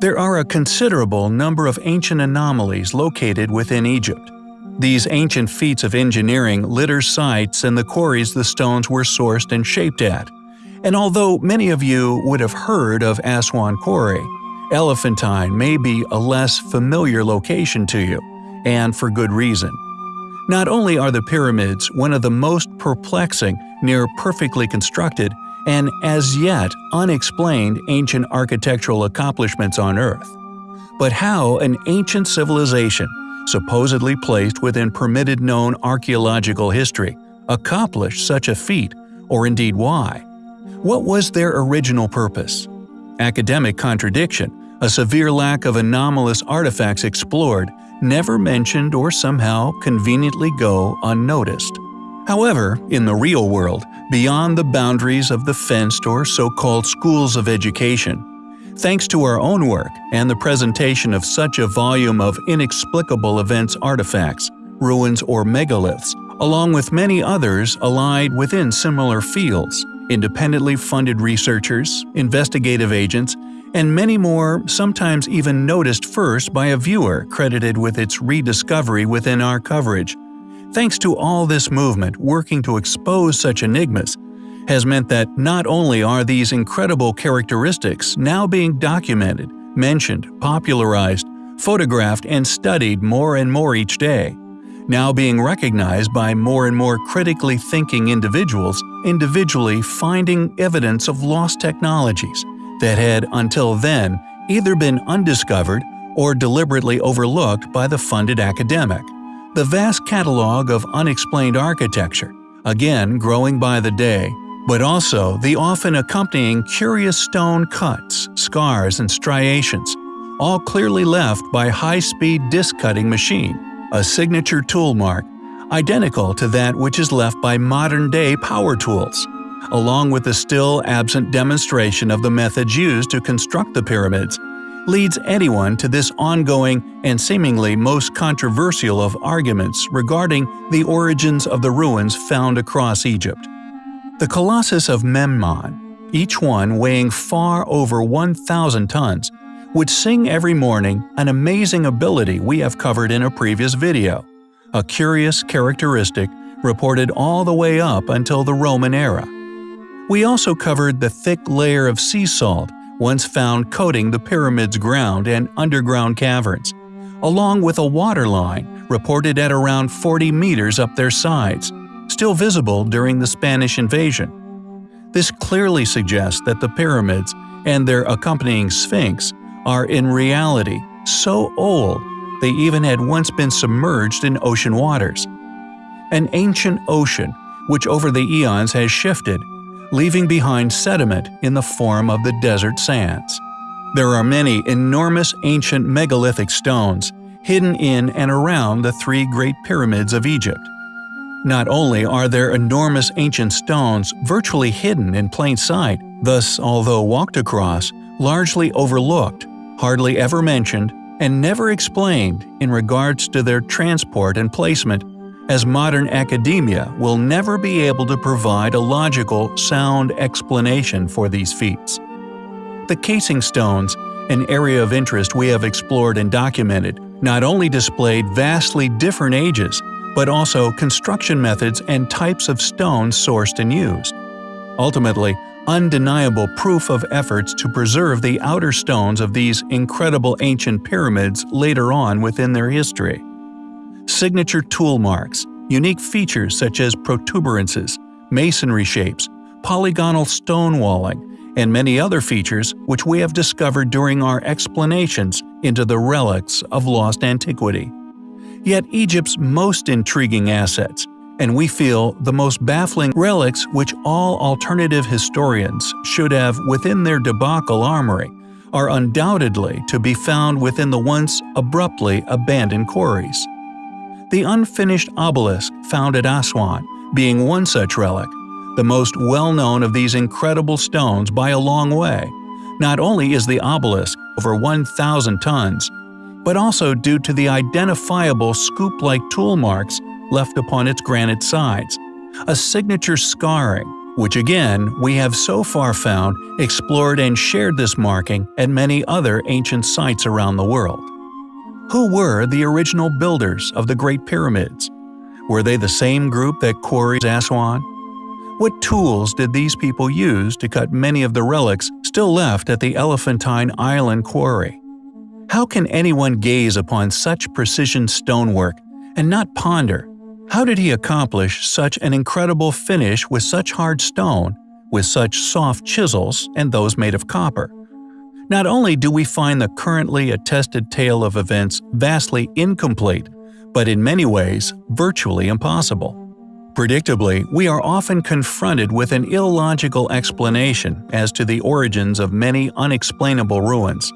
There are a considerable number of ancient anomalies located within Egypt. These ancient feats of engineering litter sites and the quarries the stones were sourced and shaped at. And although many of you would have heard of Aswan Quarry, Elephantine may be a less familiar location to you, and for good reason. Not only are the pyramids one of the most perplexing, near perfectly constructed, and as yet unexplained ancient architectural accomplishments on Earth, but how an ancient civilization, supposedly placed within permitted known archaeological history, accomplished such a feat, or indeed why. What was their original purpose? Academic contradiction, a severe lack of anomalous artifacts explored, never mentioned or somehow conveniently go unnoticed. However, in the real world, beyond the boundaries of the fenced or so-called schools of education, thanks to our own work and the presentation of such a volume of inexplicable events artifacts, ruins or megaliths, along with many others allied within similar fields, independently funded researchers, investigative agents, and many more sometimes even noticed first by a viewer credited with its rediscovery within our coverage. Thanks to all this movement working to expose such enigmas, has meant that not only are these incredible characteristics now being documented, mentioned, popularized, photographed, and studied more and more each day, now being recognized by more and more critically thinking individuals individually finding evidence of lost technologies that had until then either been undiscovered or deliberately overlooked by the funded academic. The vast catalog of unexplained architecture, again growing by the day, but also the often accompanying curious stone cuts, scars, and striations, all clearly left by high-speed disc-cutting machine, a signature tool mark, identical to that which is left by modern-day power tools, along with the still absent demonstration of the methods used to construct the pyramids, leads anyone to this ongoing and seemingly most controversial of arguments regarding the origins of the ruins found across Egypt. The Colossus of Memnon, each one weighing far over 1,000 tons, would sing every morning an amazing ability we have covered in a previous video, a curious characteristic reported all the way up until the Roman era. We also covered the thick layer of sea salt once found coating the pyramid's ground and underground caverns, along with a water line reported at around 40 meters up their sides, still visible during the Spanish invasion. This clearly suggests that the pyramids and their accompanying sphinx are in reality so old they even had once been submerged in ocean waters. An ancient ocean which over the eons has shifted leaving behind sediment in the form of the desert sands. There are many enormous ancient megalithic stones hidden in and around the three Great Pyramids of Egypt. Not only are there enormous ancient stones virtually hidden in plain sight, thus although walked across, largely overlooked, hardly ever mentioned, and never explained in regards to their transport and placement as modern academia will never be able to provide a logical, sound explanation for these feats. The casing stones, an area of interest we have explored and documented, not only displayed vastly different ages, but also construction methods and types of stones sourced and used. Ultimately, undeniable proof of efforts to preserve the outer stones of these incredible ancient pyramids later on within their history signature tool marks, unique features such as protuberances, masonry shapes, polygonal stone walling, and many other features which we have discovered during our explanations into the relics of lost antiquity. Yet Egypt's most intriguing assets, and we feel the most baffling relics which all alternative historians should have within their debacle armory, are undoubtedly to be found within the once abruptly abandoned quarries the unfinished obelisk found at Aswan being one such relic, the most well-known of these incredible stones by a long way. Not only is the obelisk over 1,000 tons, but also due to the identifiable scoop-like tool marks left upon its granite sides, a signature scarring which again we have so far found, explored and shared this marking at many other ancient sites around the world. Who were the original builders of the Great Pyramids? Were they the same group that quarries Aswan? What tools did these people use to cut many of the relics still left at the Elephantine Island quarry? How can anyone gaze upon such precision stonework and not ponder how did he accomplish such an incredible finish with such hard stone, with such soft chisels and those made of copper? Not only do we find the currently attested tale of events vastly incomplete, but in many ways virtually impossible. Predictably, we are often confronted with an illogical explanation as to the origins of many unexplainable ruins.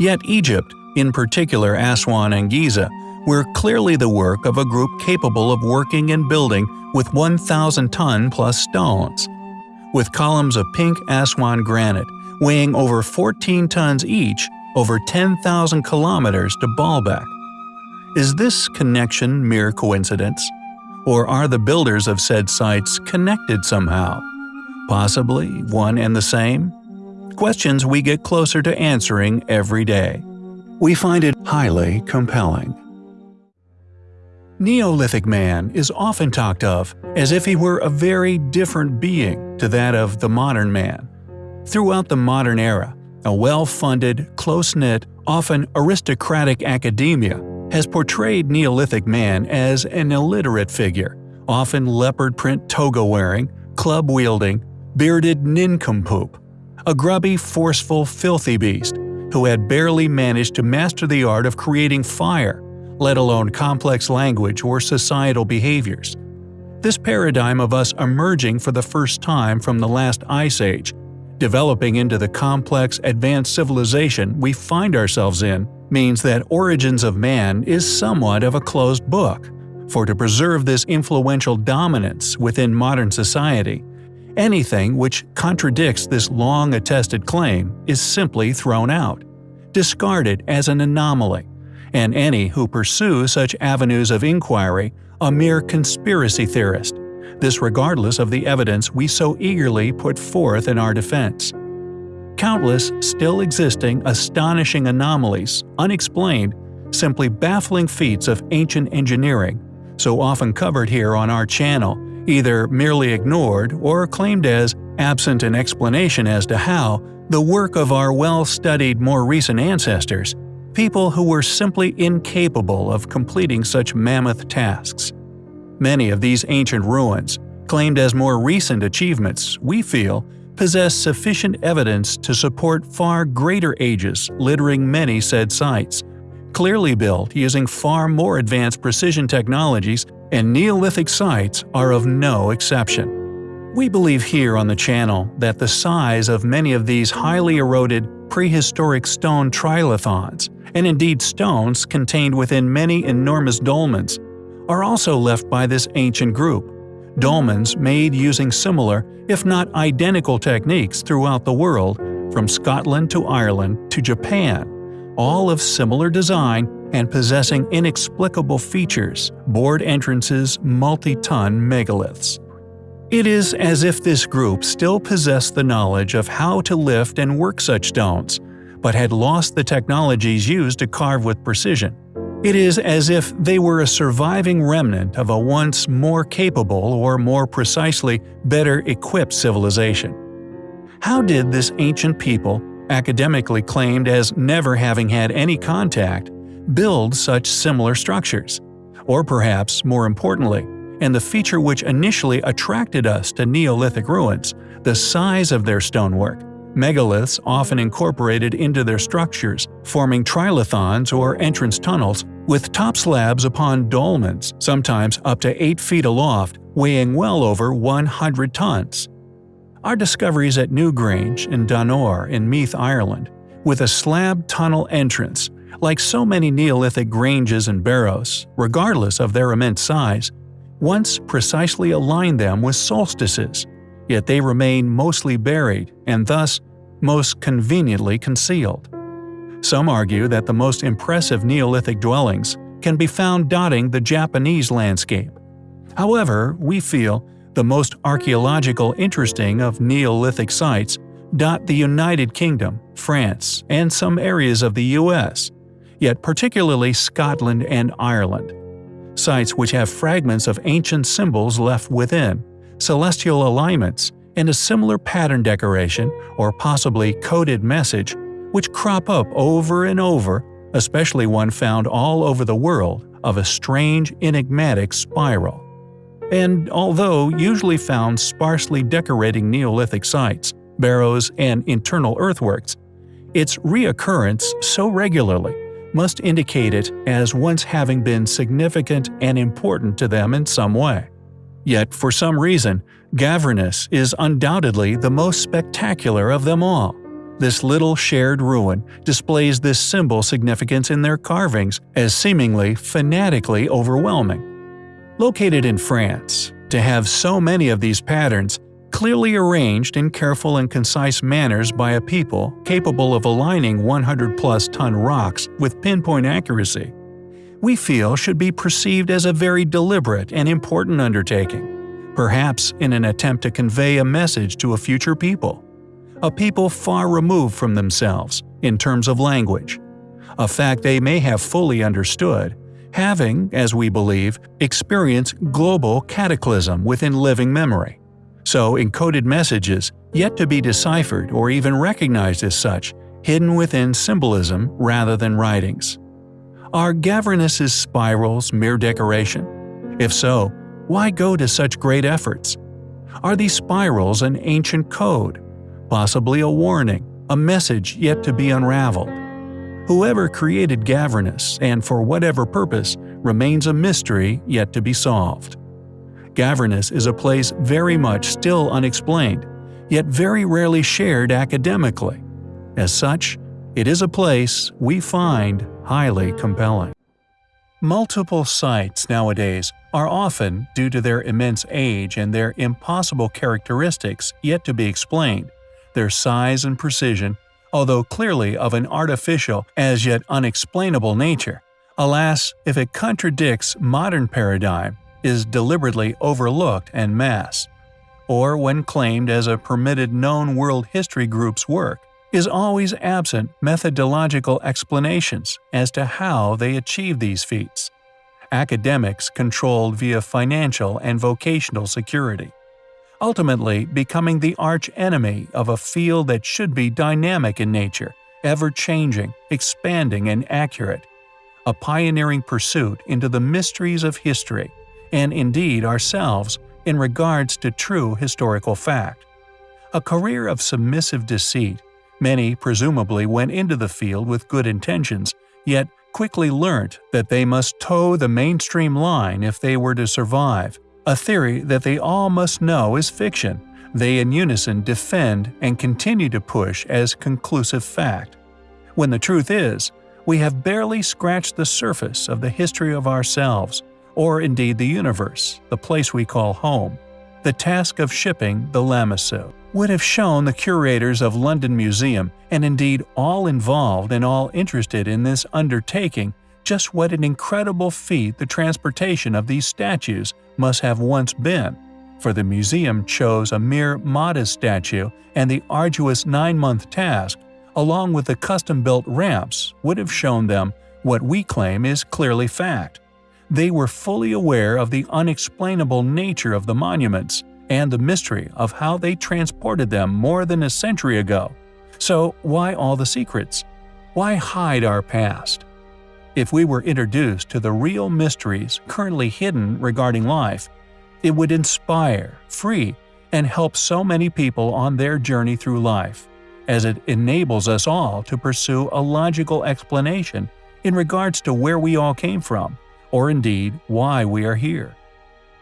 Yet Egypt, in particular Aswan and Giza, were clearly the work of a group capable of working and building with 1,000 ton plus stones. With columns of pink Aswan granite weighing over 14 tons each, over 10,000 kilometers to Baalbek. Is this connection mere coincidence? Or are the builders of said sites connected somehow? Possibly one and the same? Questions we get closer to answering every day. We find it highly compelling. Neolithic man is often talked of as if he were a very different being to that of the modern man. Throughout the modern era, a well-funded, close-knit, often aristocratic academia has portrayed Neolithic man as an illiterate figure, often leopard print toga-wearing, club-wielding, bearded nincompoop, a grubby, forceful, filthy beast who had barely managed to master the art of creating fire let alone complex language or societal behaviors. This paradigm of us emerging for the first time from the last ice age, developing into the complex, advanced civilization we find ourselves in, means that Origins of Man is somewhat of a closed book. For to preserve this influential dominance within modern society, anything which contradicts this long-attested claim is simply thrown out, discarded as an anomaly, and any who pursue such avenues of inquiry a mere conspiracy theorist, this regardless of the evidence we so eagerly put forth in our defense. Countless still existing astonishing anomalies, unexplained, simply baffling feats of ancient engineering, so often covered here on our channel, either merely ignored or claimed as absent an explanation as to how the work of our well-studied more recent ancestors people who were simply incapable of completing such mammoth tasks. Many of these ancient ruins, claimed as more recent achievements, we feel, possess sufficient evidence to support far greater ages littering many said sites, clearly built using far more advanced precision technologies, and Neolithic sites are of no exception. We believe here on the channel that the size of many of these highly eroded prehistoric stone trilithons and indeed stones contained within many enormous dolmens, are also left by this ancient group. Dolmens made using similar, if not identical techniques throughout the world, from Scotland to Ireland to Japan, all of similar design and possessing inexplicable features, board entrances, multi-ton megaliths. It is as if this group still possessed the knowledge of how to lift and work such stones, but had lost the technologies used to carve with precision. It is as if they were a surviving remnant of a once more capable or more precisely better equipped civilization. How did this ancient people, academically claimed as never having had any contact, build such similar structures? Or perhaps, more importantly, and the feature which initially attracted us to Neolithic ruins, the size of their stonework, megaliths often incorporated into their structures, forming trilithons or entrance tunnels, with top slabs upon dolmens, sometimes up to 8 feet aloft, weighing well over 100 tons. Our discoveries at Newgrange and Donore in Meath, Ireland, with a slab tunnel entrance, like so many Neolithic granges and barrows, regardless of their immense size, once precisely aligned them with solstices, yet they remain mostly buried and thus most conveniently concealed. Some argue that the most impressive Neolithic dwellings can be found dotting the Japanese landscape. However, we feel The most archaeological interesting of Neolithic sites dot the United Kingdom, France, and some areas of the US, yet particularly Scotland and Ireland. Sites which have fragments of ancient symbols left within, celestial alignments, and a similar pattern decoration or possibly coded message which crop up over and over, especially one found all over the world of a strange enigmatic spiral. And although usually found sparsely decorating Neolithic sites, barrows, and internal earthworks, its reoccurrence so regularly must indicate it as once having been significant and important to them in some way. Yet, for some reason, Gavrinis is undoubtedly the most spectacular of them all. This little shared ruin displays this symbol significance in their carvings as seemingly fanatically overwhelming. Located in France, to have so many of these patterns clearly arranged in careful and concise manners by a people capable of aligning 100-plus ton rocks with pinpoint accuracy, we feel should be perceived as a very deliberate and important undertaking, perhaps in an attempt to convey a message to a future people, a people far removed from themselves in terms of language, a fact they may have fully understood, having, as we believe, experienced global cataclysm within living memory. So encoded messages, yet to be deciphered or even recognized as such, hidden within symbolism rather than writings. Are Gavrinis's spirals mere decoration? If so, why go to such great efforts? Are these spirals an ancient code? Possibly a warning, a message yet to be unraveled? Whoever created Gavrinis, and for whatever purpose, remains a mystery yet to be solved. Gavrinis is a place very much still unexplained, yet very rarely shared academically. As such, it is a place we find highly compelling. Multiple sites nowadays are often, due to their immense age and their impossible characteristics yet to be explained, their size and precision, although clearly of an artificial, as yet unexplainable nature. Alas, if it contradicts modern paradigm, is deliberately overlooked en masse, or when claimed as a permitted known world history group's work, is always absent methodological explanations as to how they achieve these feats. Academics controlled via financial and vocational security ultimately becoming the arch enemy of a field that should be dynamic in nature, ever changing, expanding, and accurate. A pioneering pursuit into the mysteries of history, and indeed ourselves, in regards to true historical fact. A career of submissive deceit, many presumably went into the field with good intentions, yet quickly learnt that they must toe the mainstream line if they were to survive, a theory that they all must know is fiction, they in unison defend and continue to push as conclusive fact. When the truth is, we have barely scratched the surface of the history of ourselves, or indeed the universe, the place we call home. The task of shipping the Lamassu would have shown the curators of London Museum, and indeed all involved and all interested in this undertaking, just what an incredible feat the transportation of these statues must have once been, for the museum chose a mere modest statue and the arduous nine-month task, along with the custom-built ramps, would have shown them what we claim is clearly fact. They were fully aware of the unexplainable nature of the monuments and the mystery of how they transported them more than a century ago. So why all the secrets? Why hide our past? If we were introduced to the real mysteries currently hidden regarding life, it would inspire, free, and help so many people on their journey through life, as it enables us all to pursue a logical explanation in regards to where we all came from, or indeed why we are here.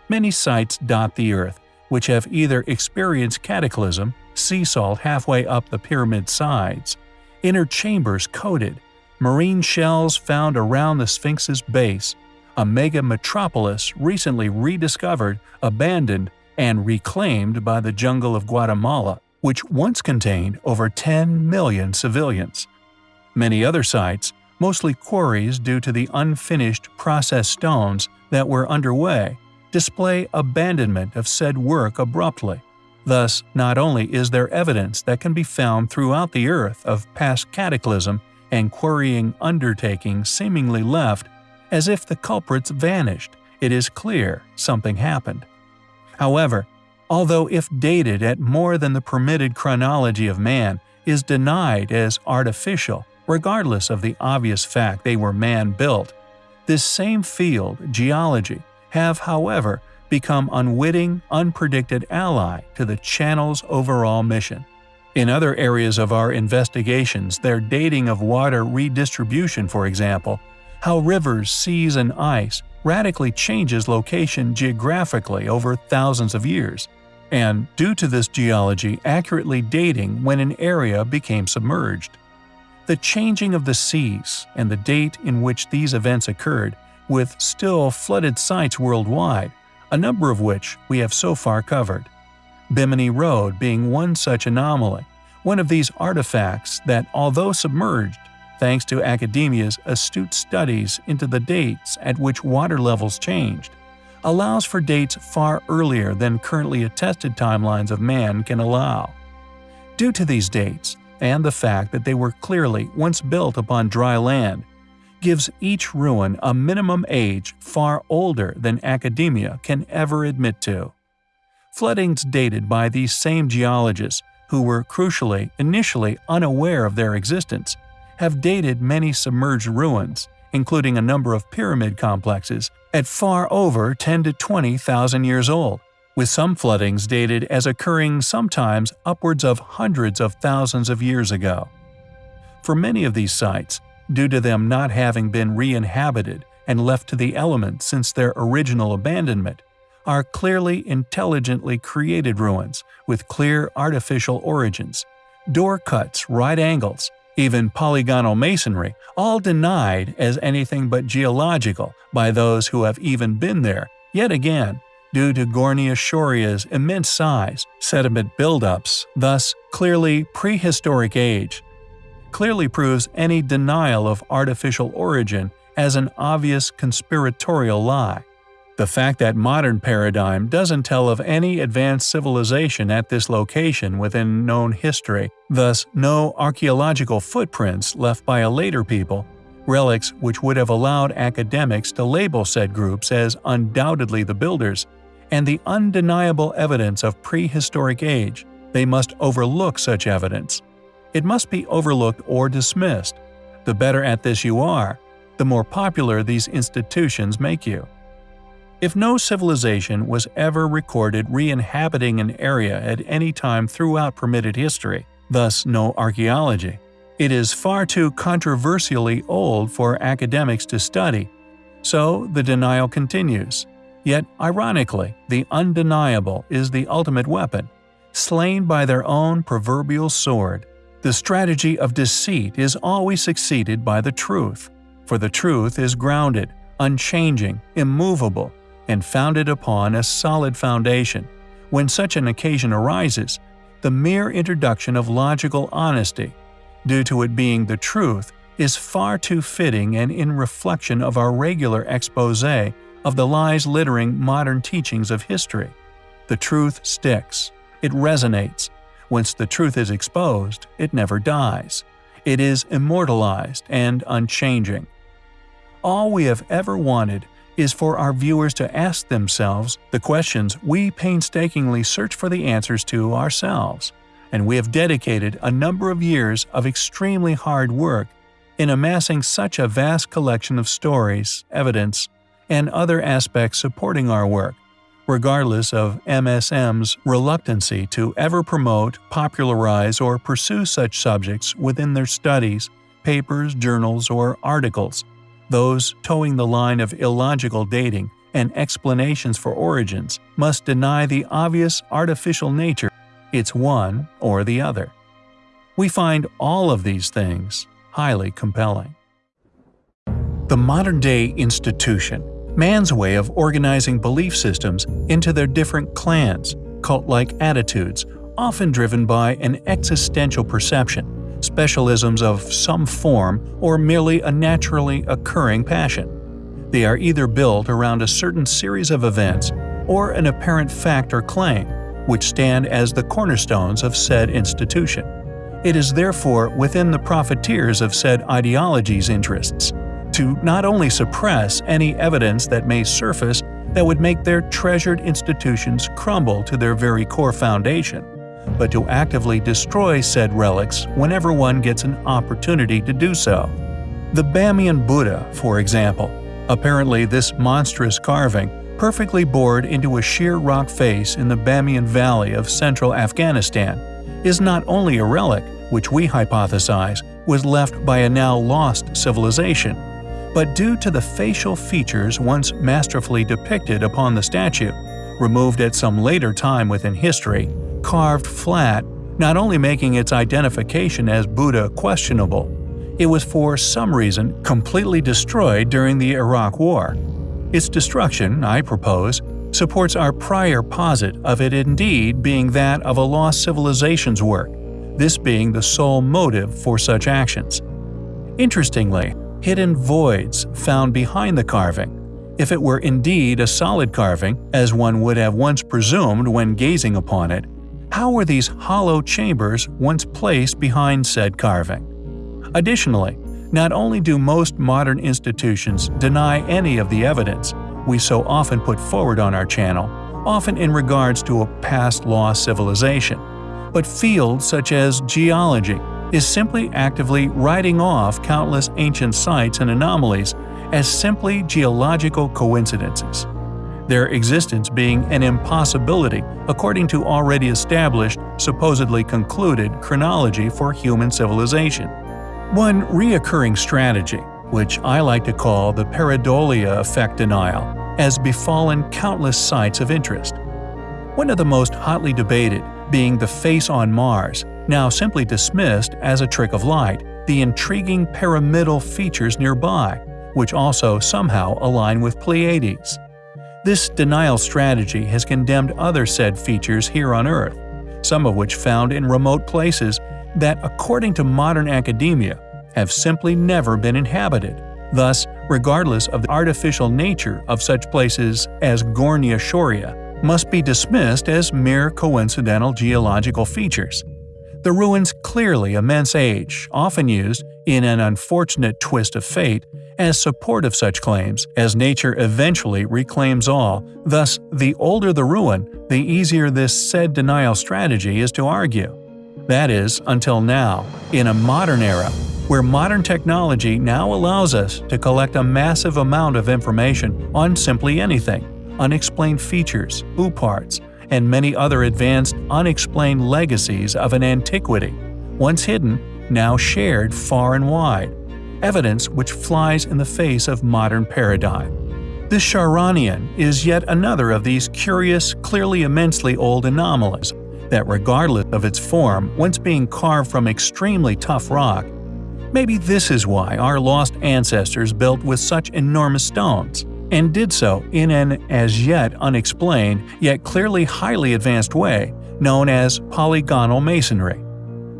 Many sites dot the earth, which have either experienced cataclysm, sea salt halfway up the pyramid sides, inner chambers coated, marine shells found around the Sphinx's base, a mega metropolis recently rediscovered, abandoned, and reclaimed by the jungle of Guatemala, which once contained over 10 million civilians. Many other sites, mostly quarries due to the unfinished processed stones that were underway, display abandonment of said work abruptly. Thus, not only is there evidence that can be found throughout the earth of past cataclysm and quarrying undertakings seemingly left as if the culprits vanished, it is clear something happened. However, although if dated at more than the permitted chronology of man is denied as artificial, regardless of the obvious fact they were man-built, this same field, geology, have, however, become unwitting, unpredicted ally to the channel's overall mission. In other areas of our investigations, their dating of water redistribution for example, how rivers, seas, and ice radically changes location geographically over thousands of years, and due to this geology accurately dating when an area became submerged. The changing of the seas and the date in which these events occurred, with still flooded sites worldwide, a number of which we have so far covered. Bimini Road being one such anomaly, one of these artifacts that, although submerged, thanks to academia's astute studies into the dates at which water levels changed, allows for dates far earlier than currently attested timelines of man can allow. Due to these dates, and the fact that they were clearly once built upon dry land, gives each ruin a minimum age far older than academia can ever admit to. Floodings dated by these same geologists, who were crucially initially unaware of their existence, have dated many submerged ruins, including a number of pyramid complexes, at far over 10 to 20,000 years old, with some floodings dated as occurring sometimes upwards of hundreds of thousands of years ago. For many of these sites, due to them not having been re-inhabited and left to the elements since their original abandonment, are clearly intelligently created ruins with clear artificial origins, door cuts, right angles, even polygonal masonry, all denied as anything but geological by those who have even been there, yet again, due to Gornaya Shoria's immense size, sediment buildups, thus clearly prehistoric age, clearly proves any denial of artificial origin as an obvious conspiratorial lie. The fact that modern paradigm doesn't tell of any advanced civilization at this location within known history, thus no archaeological footprints left by a later people, relics which would have allowed academics to label said groups as undoubtedly the builders, and the undeniable evidence of prehistoric age, they must overlook such evidence. It must be overlooked or dismissed. The better at this you are, the more popular these institutions make you. If no civilization was ever recorded re-inhabiting an area at any time throughout permitted history, thus no archaeology, it is far too controversially old for academics to study, so the denial continues. Yet, ironically, the undeniable is the ultimate weapon, slain by their own proverbial sword. The strategy of deceit is always succeeded by the truth, for the truth is grounded, unchanging, immovable, and founded upon a solid foundation. When such an occasion arises, the mere introduction of logical honesty, due to it being the truth, is far too fitting and in reflection of our regular expose of the lies littering modern teachings of history. The truth sticks. It resonates. Once the truth is exposed, it never dies. It is immortalized and unchanging. All we have ever wanted is for our viewers to ask themselves the questions we painstakingly search for the answers to ourselves, and we have dedicated a number of years of extremely hard work in amassing such a vast collection of stories, evidence, and other aspects supporting our work regardless of MSM's reluctancy to ever promote, popularize, or pursue such subjects within their studies, papers, journals, or articles. Those towing the line of illogical dating and explanations for origins must deny the obvious artificial nature it's one or the other. We find all of these things highly compelling. The modern-day institution man's way of organizing belief systems into their different clans, cult-like attitudes, often driven by an existential perception, specialisms of some form, or merely a naturally occurring passion. They are either built around a certain series of events or an apparent fact or claim, which stand as the cornerstones of said institution. It is therefore within the profiteers of said ideology's interests to not only suppress any evidence that may surface that would make their treasured institutions crumble to their very core foundation, but to actively destroy said relics whenever one gets an opportunity to do so. The Bamiyan Buddha, for example. Apparently this monstrous carving, perfectly bored into a sheer rock face in the Bamiyan Valley of central Afghanistan, is not only a relic, which we hypothesize was left by a now lost civilization, but due to the facial features once masterfully depicted upon the statue, removed at some later time within history, carved flat, not only making its identification as Buddha questionable, it was for some reason completely destroyed during the Iraq War. Its destruction, I propose, supports our prior posit of it indeed being that of a lost civilization's work, this being the sole motive for such actions. Interestingly, hidden voids found behind the carving. If it were indeed a solid carving, as one would have once presumed when gazing upon it, how were these hollow chambers once placed behind said carving? Additionally, not only do most modern institutions deny any of the evidence we so often put forward on our channel, often in regards to a past lost civilization, but fields such as geology, is simply actively writing off countless ancient sites and anomalies as simply geological coincidences, their existence being an impossibility according to already established, supposedly concluded chronology for human civilization. One reoccurring strategy, which I like to call the pareidolia effect denial, has befallen countless sites of interest. One of the most hotly debated being the face on Mars, now simply dismissed as a trick of light, the intriguing pyramidal features nearby, which also somehow align with Pleiades. This denial strategy has condemned other said features here on Earth, some of which found in remote places that, according to modern academia, have simply never been inhabited. Thus, regardless of the artificial nature of such places as Gornaya Shoria, must be dismissed as mere coincidental geological features. The ruins clearly immense age, often used, in an unfortunate twist of fate, as support of such claims, as nature eventually reclaims all, thus the older the ruin, the easier this said denial strategy is to argue. That is, until now, in a modern era, where modern technology now allows us to collect a massive amount of information on simply anything, unexplained features, parts and many other advanced, unexplained legacies of an antiquity, once hidden, now shared far and wide, evidence which flies in the face of modern paradigm. The Charonion is yet another of these curious, clearly immensely old anomalies that regardless of its form, once being carved from extremely tough rock, maybe this is why our lost ancestors built with such enormous stones and did so in an as yet unexplained yet clearly highly advanced way known as polygonal masonry.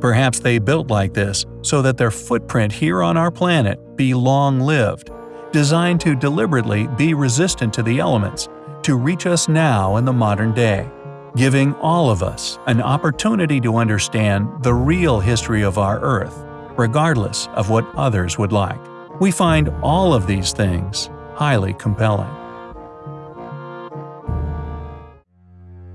Perhaps they built like this so that their footprint here on our planet be long-lived, designed to deliberately be resistant to the elements, to reach us now in the modern day, giving all of us an opportunity to understand the real history of our Earth, regardless of what others would like. We find all of these things highly compelling.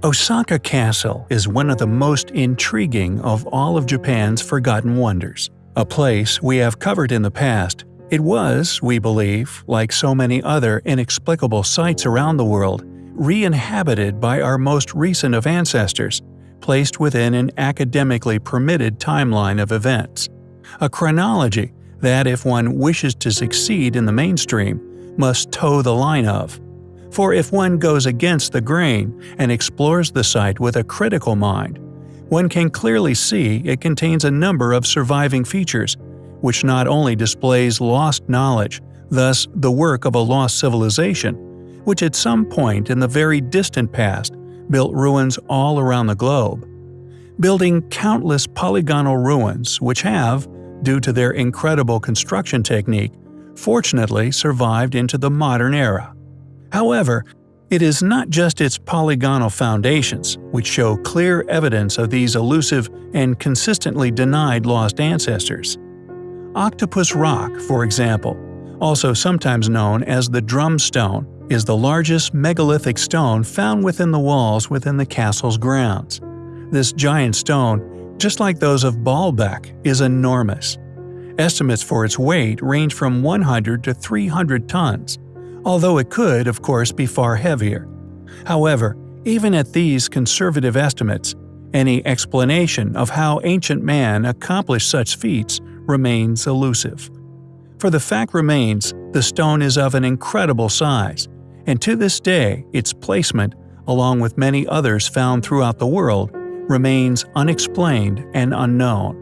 Osaka Castle is one of the most intriguing of all of Japan's forgotten wonders. A place we have covered in the past, it was, we believe, like so many other inexplicable sites around the world, re-inhabited by our most recent of ancestors, placed within an academically permitted timeline of events. A chronology that, if one wishes to succeed in the mainstream, must toe the line of. For if one goes against the grain and explores the site with a critical mind, one can clearly see it contains a number of surviving features, which not only displays lost knowledge, thus the work of a lost civilization, which at some point in the very distant past built ruins all around the globe, building countless polygonal ruins which have, due to their incredible construction technique, fortunately survived into the modern era. However, It is not just its polygonal foundations, which show clear evidence of these elusive and consistently denied lost ancestors. Octopus Rock, for example, also sometimes known as the Drum Stone, is the largest megalithic stone found within the walls within the castle's grounds. This giant stone, just like those of Baalbek, is enormous. Estimates for its weight range from 100 to 300 tons, although it could, of course, be far heavier. However, even at these conservative estimates, any explanation of how ancient man accomplished such feats remains elusive. For the fact remains, the stone is of an incredible size, and to this day its placement, along with many others found throughout the world, remains unexplained and unknown.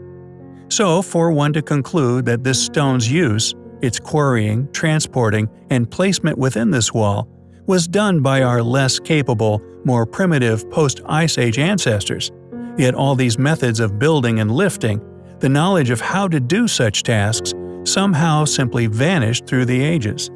So, for one to conclude that this stone's use its quarrying, transporting, and placement within this wall was done by our less capable, more primitive post-Ice Age ancestors. Yet all these methods of building and lifting, the knowledge of how to do such tasks, somehow simply vanished through the ages.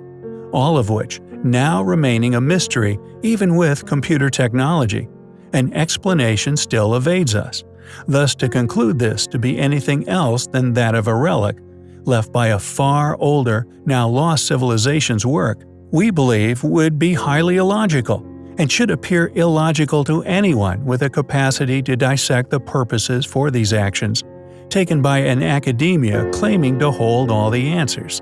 All of which now remaining a mystery even with computer technology. An explanation still evades us. Thus to conclude this to be anything else than that of a relic left by a far older, now lost civilization's work, we believe would be highly illogical, and should appear illogical to anyone with a capacity to dissect the purposes for these actions, taken by an academia claiming to hold all the answers.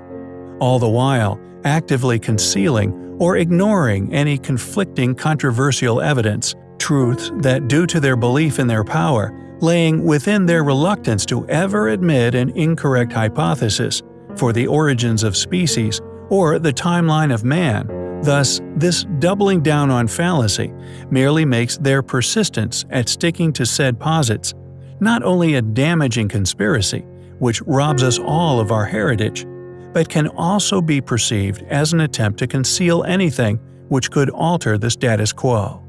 All the while, actively concealing or ignoring any conflicting controversial evidence, truths that due to their belief in their power laying within their reluctance to ever admit an incorrect hypothesis for the origins of species or the timeline of man. Thus, this doubling down on fallacy merely makes their persistence at sticking to said posits not only a damaging conspiracy, which robs us all of our heritage, but can also be perceived as an attempt to conceal anything which could alter the status quo.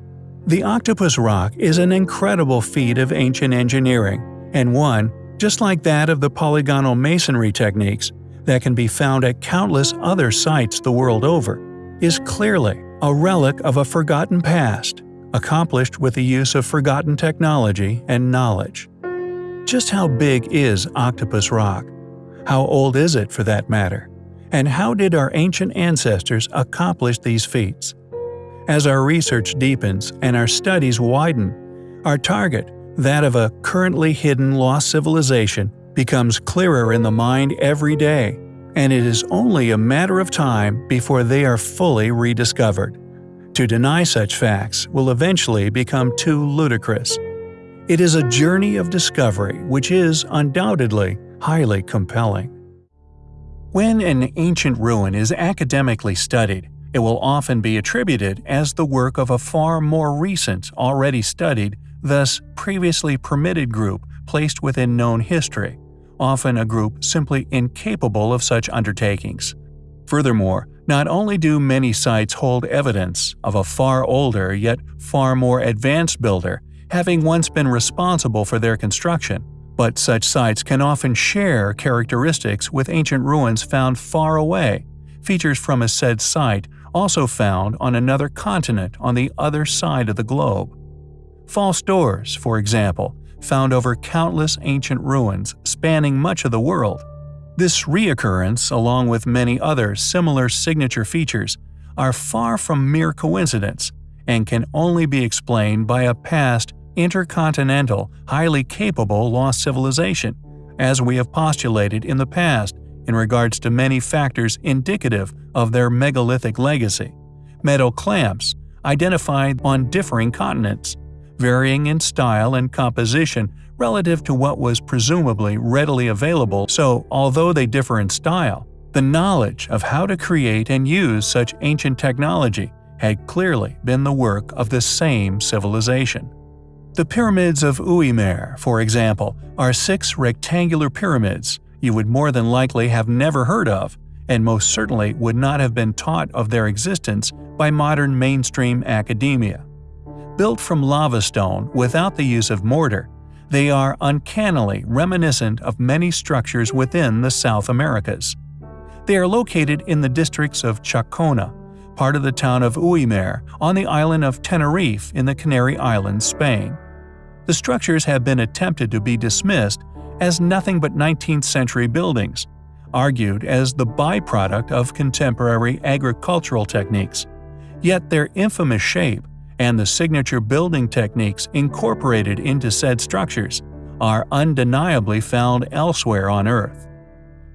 The Octopus Rock is an incredible feat of ancient engineering, and one, just like that of the polygonal masonry techniques that can be found at countless other sites the world over, is clearly a relic of a forgotten past, accomplished with the use of forgotten technology and knowledge. Just how big is Octopus Rock? How old is it for that matter? And how did our ancient ancestors accomplish these feats? As our research deepens and our studies widen, our target, that of a currently hidden lost civilization, becomes clearer in the mind every day, and it is only a matter of time before they are fully rediscovered. To deny such facts will eventually become too ludicrous. It is a journey of discovery which is, undoubtedly, highly compelling. When an ancient ruin is academically studied, it will often be attributed as the work of a far more recent, already studied, thus previously permitted group placed within known history, often a group simply incapable of such undertakings. Furthermore, not only do many sites hold evidence of a far older yet far more advanced builder having once been responsible for their construction, but such sites can often share characteristics with ancient ruins found far away, features from a said site also found on another continent on the other side of the globe. False doors, for example, found over countless ancient ruins spanning much of the world. This reoccurrence, along with many other similar signature features, are far from mere coincidence and can only be explained by a past, intercontinental, highly capable lost civilization, as we have postulated in the past in regards to many factors indicative of their megalithic legacy. Metal clamps, identified on differing continents, varying in style and composition relative to what was presumably readily available so although they differ in style, the knowledge of how to create and use such ancient technology had clearly been the work of the same civilization. The pyramids of Güímar, for example, are six rectangular pyramids you would more than likely have never heard of, and most certainly would not have been taught of their existence by modern mainstream academia. Built from lava stone without the use of mortar, they are uncannily reminiscent of many structures within the South Americas. They are located in the districts of Chacona, part of the town of Güímar, on the island of Tenerife in the Canary Islands, Spain. The structures have been attempted to be dismissed as nothing but 19th century buildings, argued as the byproduct of contemporary agricultural techniques. Yet their infamous shape and the signature building techniques incorporated into said structures are undeniably found elsewhere on Earth.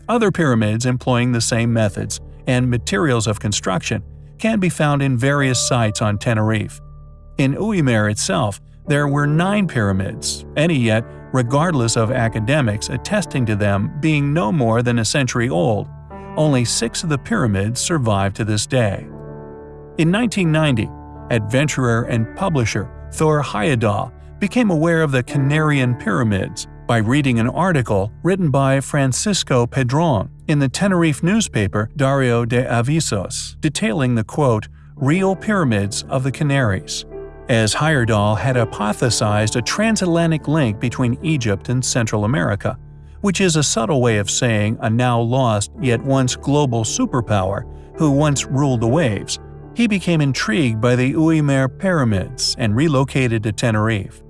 Other pyramids employing the same methods and materials of construction can be found in various sites on Tenerife. In Güímar itself, there were nine pyramids, any yet, regardless of academics attesting to them being no more than a century old. Only six of the pyramids survive to this day. In 1990, adventurer and publisher Thor Heyerdahl became aware of the Canarian pyramids by reading an article written by Francisco Pedron in the Tenerife newspaper Diario de Avisos, detailing the quote, real pyramids of the Canaries as Heyerdahl had hypothesized a transatlantic link between Egypt and Central America, which is a subtle way of saying a now lost yet once global superpower who once ruled the waves. He became intrigued by the Güímar pyramids and relocated to Tenerife.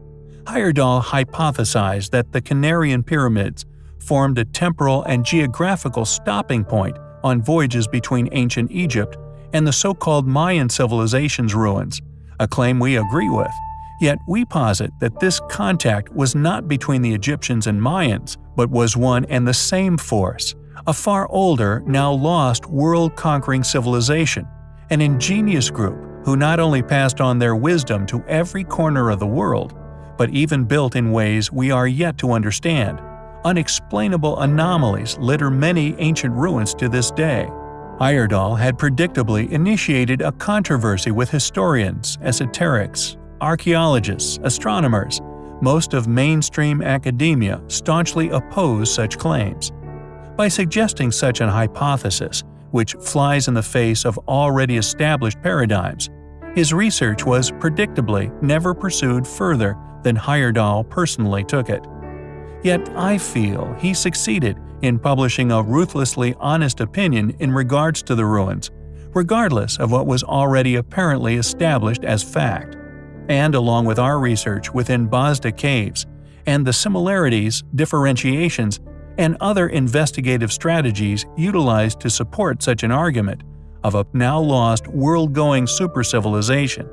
Heyerdahl hypothesized that the Canarian pyramids formed a temporal and geographical stopping point on voyages between ancient Egypt and the so-called Mayan civilization's ruins, a claim we agree with. Yet we posit that this contact was not between the Egyptians and Mayans, but was one and the same force, a far older, now lost world-conquering civilization, an ingenious group who not only passed on their wisdom to every corner of the world, but even built in ways we are yet to understand. Unexplainable anomalies litter many ancient ruins to this day. Heyerdahl had predictably initiated a controversy with historians, esoterics, archaeologists, astronomers. Most of mainstream academia staunchly opposed such claims. By suggesting such an hypothesis, which flies in the face of already established paradigms, his research was predictably never pursued further than Heyerdahl personally took it. Yet I feel he succeeded in publishing a ruthlessly honest opinion in regards to the ruins, regardless of what was already apparently established as fact. And along with our research within Bazda Caves, and the similarities, differentiations, and other investigative strategies utilized to support such an argument of a now lost world-going super-civilization,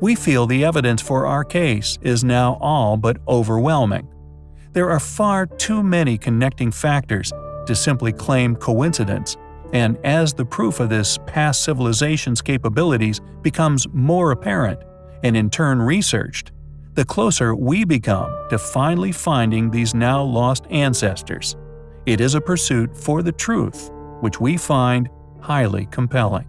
we feel the evidence for our case is now all but overwhelming. There are far too many connecting factors to simply claim coincidence, and as the proof of this past civilization's capabilities becomes more apparent, and in turn researched, the closer we become to finally finding these now lost ancestors. It is a pursuit for the truth, which we find highly compelling.